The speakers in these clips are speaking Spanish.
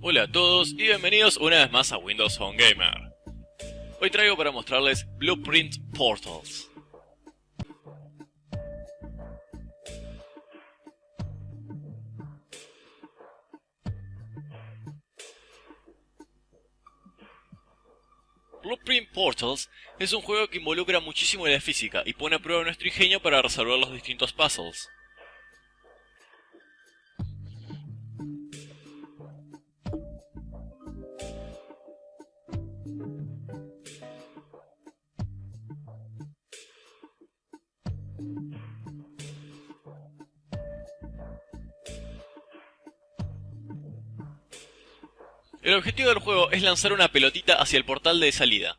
Hola a todos y bienvenidos una vez más a Windows Phone Gamer. Hoy traigo para mostrarles Blueprint Portals. Blueprint Portals es un juego que involucra muchísimo la física y pone a prueba nuestro ingenio para resolver los distintos puzzles. El objetivo del juego es lanzar una pelotita hacia el portal de salida.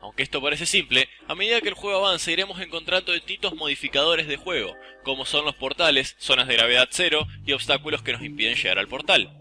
Aunque esto parece simple, a medida que el juego avanza iremos encontrando distintos modificadores de juego, como son los portales, zonas de gravedad cero y obstáculos que nos impiden llegar al portal.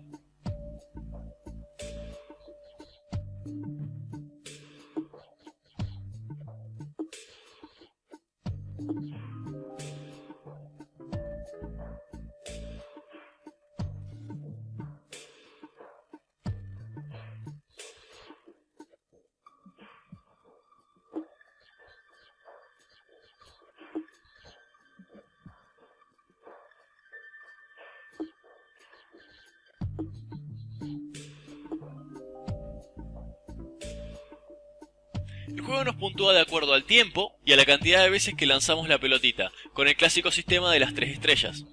El juego nos puntúa de acuerdo al tiempo y a la cantidad de veces que lanzamos la pelotita, con el clásico sistema de las tres estrellas.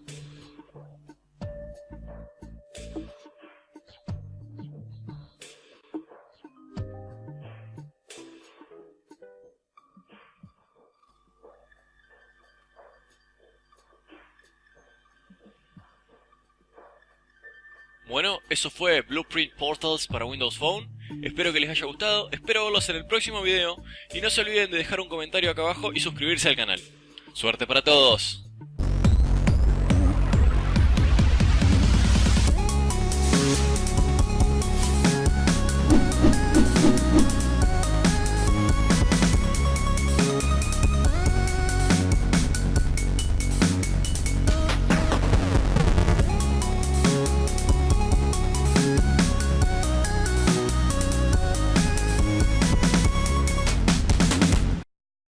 Bueno, eso fue Blueprint Portals para Windows Phone. Espero que les haya gustado, espero verlos en el próximo video y no se olviden de dejar un comentario acá abajo y suscribirse al canal. ¡Suerte para todos!